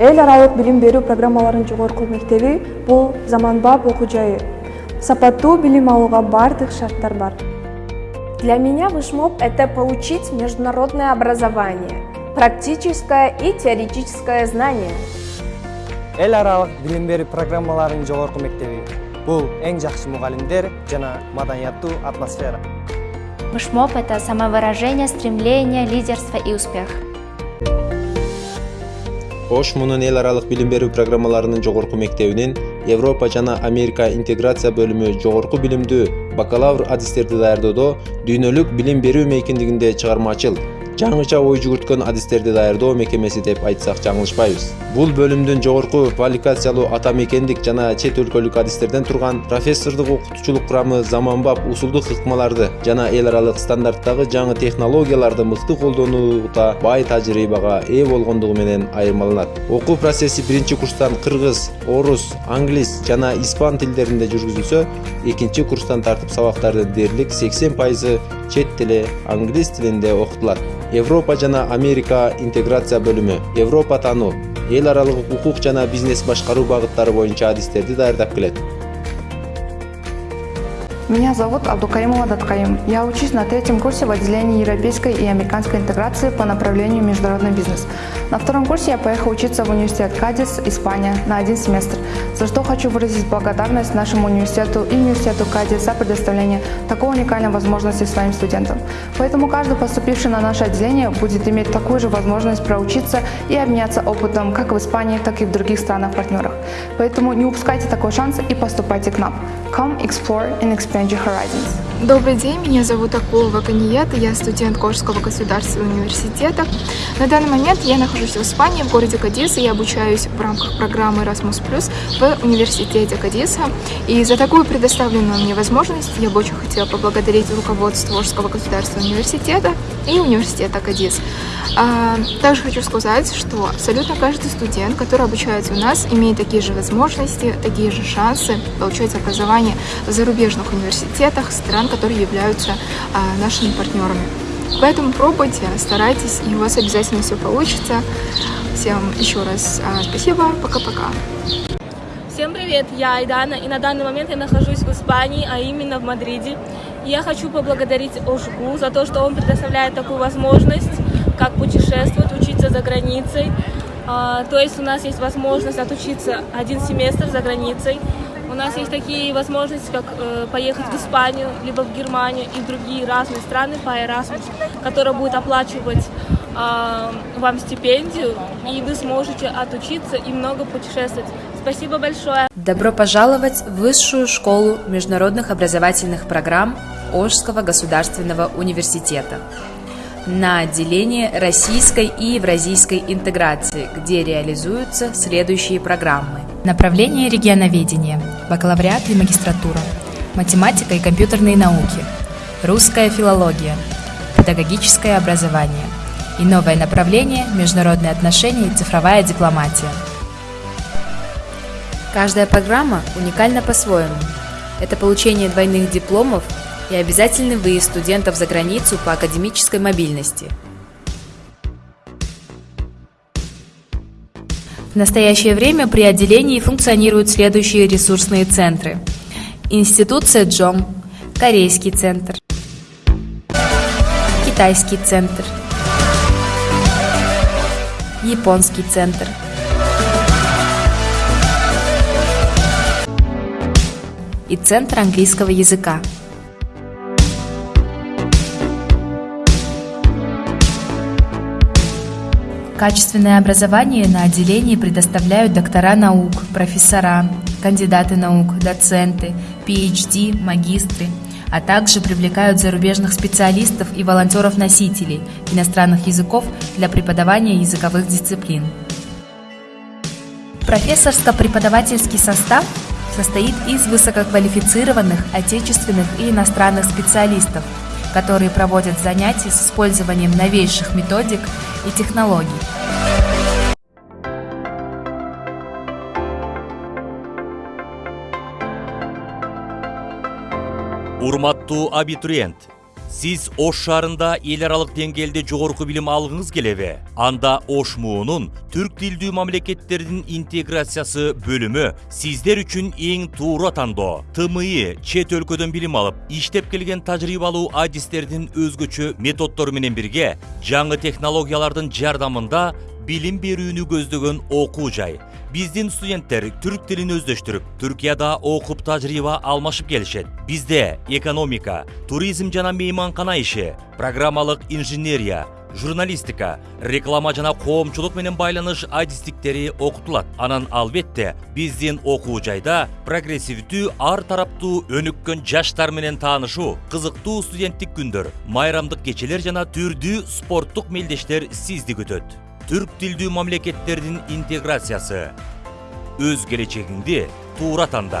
эл аралык билим берүү программаларынын жогорку мектеби бул заманбап окуу жайы. Сапаттуу билим алууга баардык шарттар бар. Для меня вышмоп это получить международное образование практическое и теоретическое знание. Эл аралык билим берүү программаларынын жогорку мектеби бул эң жакшы мугалимдер жана маданияттуу атмосфера. Вышмоп – это самовыражение, стремление, лидерство и успех. Ош мунун эл аралык билим берүү программаларынын жогорку мектебинин европа жана америка интеграция бөлүмү жогорку билимдүү бакалавр адистерди даярдоодо дүйнөлүк билим берүү мейкиндигинде чыгармачыл жаңыча ой жүгүрткөн адистерди даярдоо мекемеси деп айтсак жаңылышпайбыз. Бул бөлүмдүн жогорку квалификациялуу ата мекендик жана чет өлкөлүк адистерден турган профессордук окутуучулук курамы заманбап усулдук ыкмаларды жана эл аралык стандарттагы жаңы технологияларды мыкты колдонууда бай тажрыйбага ээ болгондугу менен айырмаланат. Окуу процесси биринчи курстан кыргыз орус англис жана испан тилдеринде жүргүзүлсө экинчи курстан тартып сабактардын дээрлик сексен пайызы чет тили англис тилинде окутулат. Европа жана америка интеграция бөлүмү европа таануу эл аралык укук жана бизнес башкаруу багыттары боюнча адистерди даярдап келет Меня зовут Абдукаимова Даткаим. Я учусь на третьем курсе в отделении европейской и американской интеграции по направлению международный бизнес. На втором курсе я поехала учиться в университет Кадис, Испания, на один семестр, за что хочу выразить благодарность нашему университету и университету Кадис за предоставление такой уникальной возможности своим студентам. Поэтому каждый поступивший на наше отделение будет иметь такую же возможность проучиться и обменяться опытом как в Испании, так и в других странах-партнерах. Поэтому не упускайте такой шанс и поступайте к нам. Come, explore and expand your horizons. Добрый день, меня зовут Акулова Каниет, я студент Кожского государственного университета. На данный момент я нахожусь в Испании, в городе Кадис, и я обучаюсь в рамках программы Erasmus в университете Кадиса. И за такую предоставленную мне возможность я бы очень хотела поблагодарить руководство Кожского государственного университета и университета Кадис. А, также хочу сказать, что абсолютно каждый студент, который обучается у нас, имеет такие же возможности, такие же шансы получать образование в зарубежных университетах стран, которые являются а, нашими партнерами. Поэтому пробуйте, старайтесь, и у вас обязательно все получится. Всем еще раз а, спасибо, пока-пока. Всем привет, я Айдана, и на данный момент я нахожусь в Испании, а именно в Мадриде. Я хочу поблагодарить Ошгу за то, что он предоставляет такую возможность, как путешествовать, учиться за границей. А, то есть у нас есть возможность отучиться один семестр за границей. У нас есть такие возможности, как э, поехать в Испанию, либо в Германию и в другие разные страны по Erasmus, которая будет оплачивать э, вам стипендию, и вы сможете отучиться и много путешествовать. Спасибо большое. Добро пожаловать в Высшую школу международных образовательных программ Ожского государственного университета на отделение российской и евразийской интеграции, где реализуются следующие программы. Направление регионоведения, бакалавриат и магистратура, математика и компьютерные науки, русская филология, педагогическое образование и новое направление международные отношения и цифровая дипломатия. Каждая программа уникальна по-своему. Это получение двойных дипломов и обязательный выезд студентов за границу по академической мобильности. В настоящее время при отделении функционируют следующие ресурсные центры. Институт Сэджом, Корейский центр, Китайский центр, Японский центр, и Центр английского языка. Качественное образование на отделении предоставляют доктора наук, профессора, кандидаты наук, доценты, PhD, магистры, а также привлекают зарубежных специалистов и волонтеров-носителей иностранных языков для преподавания языковых дисциплин. Профессорско-преподавательский состав состоит из высококвалифицированных отечественных и иностранных специалистов – которые проводят занятия с использованием новейших методик и технологий. урматтуу абитуриент сиз ош шаарында эл аралык деңгээлде жогорку билим алгыңыз келеби анда ош муунун түрк тилдүү мамлекеттердин интеграциясы бөлүмү сиздер үчүн эң туура тандоо тми чет өлкөдөн билим алып иштеп келген тажрыйбалуу адистердин өзгөчө методдору менен бирге жаңы технологиялардын жардамында билим берүүнү көздөгөн окуу жай биздин студенттер түрк тилин өздөштүрүп түркияда окуп тажрыйба алмашып келишет бизде экономика туризм жана мейманкана иши программалык инженерия журналистика реклама жана коомчулук менен байланыш адистиктери окутулат анан албетте биздин окуу жайда прогрессивдүү ар тараптуу өнүккөн жаштар менен таанышуу кызыктуу студенттик күндөр майрамдык кечелер жана түрдүү спорттук мелдештер сизди күтөт түрк тилдүү мамлекеттердин интеграциясы өз келечегиңди туура танда